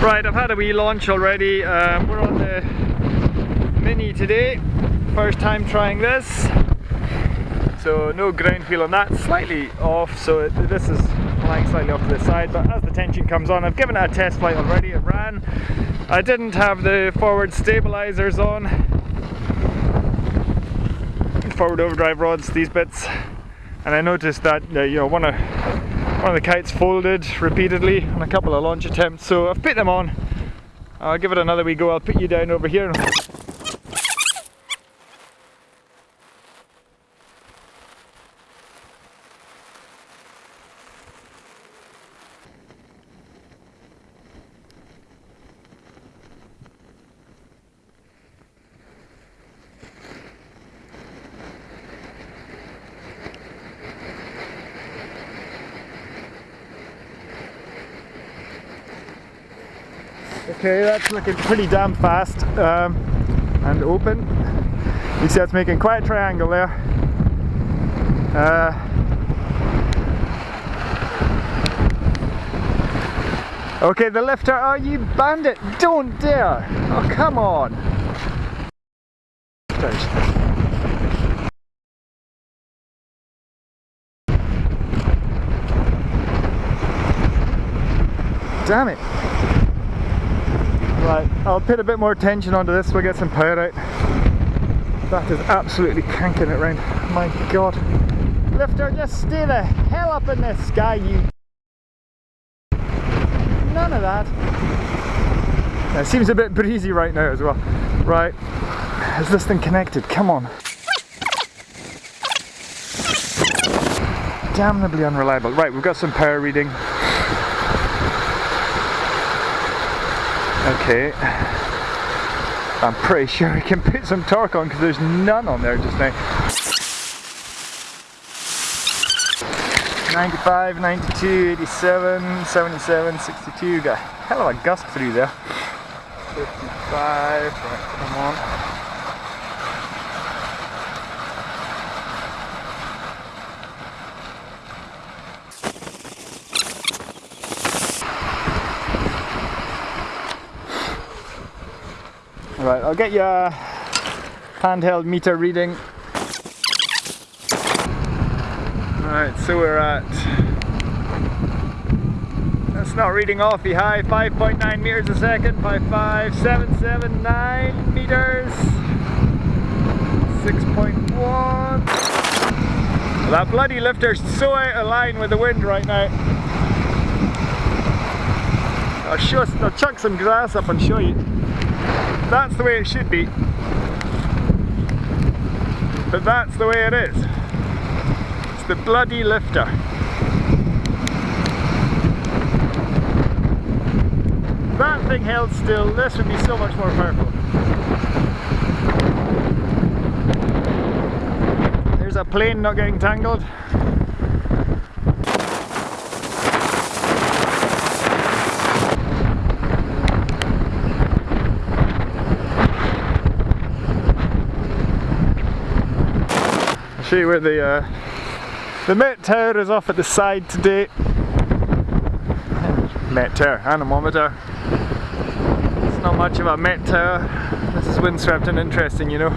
Right, I've had a wee launch already. Um, we're on the Mini today. First time trying this. So no ground feel on that, slightly off, so it, this is flying slightly off to the side, but as the tension comes on, I've given it a test flight already, it ran. I didn't have the forward stabilizers on. Forward overdrive rods, these bits. And I noticed that uh, you know one of one of the kites folded repeatedly on a couple of launch attempts, so I've put them on. I'll give it another wee go, I'll put you down over here. Okay, that's looking pretty damn fast um, and open. You see it's making quite a triangle there. Uh, okay, the lifter, oh you bandit, don't dare! Oh come on! Damn it! Right, I'll put a bit more tension onto this we get some power out. That is absolutely cranking it round. My god. Lifter, just stay the hell up in the sky, you... None of that. It seems a bit breezy right now as well. Right, is this thing connected? Come on. Damnably unreliable. Right, we've got some power reading. Okay. I'm pretty sure I can put some torque on because there's none on there just now. 95, 92, 87, 77, 62. Got a hell of a gust through there. 55, right, come on. Right, I'll get your handheld meter reading. Right, so we're at, that's not reading awfully high, 5.9 meters a second, 55779 meters, 6.1. That bloody lifter's so out of line with the wind right now. I'll, show, I'll chuck some grass up and show you. That's the way it should be. But that's the way it is. It's the bloody lifter. That thing held still, this would be so much more powerful. There's a plane not getting tangled. You where the uh, the Met Tower is off at the side today. Met Tower, anemometer. It's not much of a Met Tower. This is windswept and interesting, you know.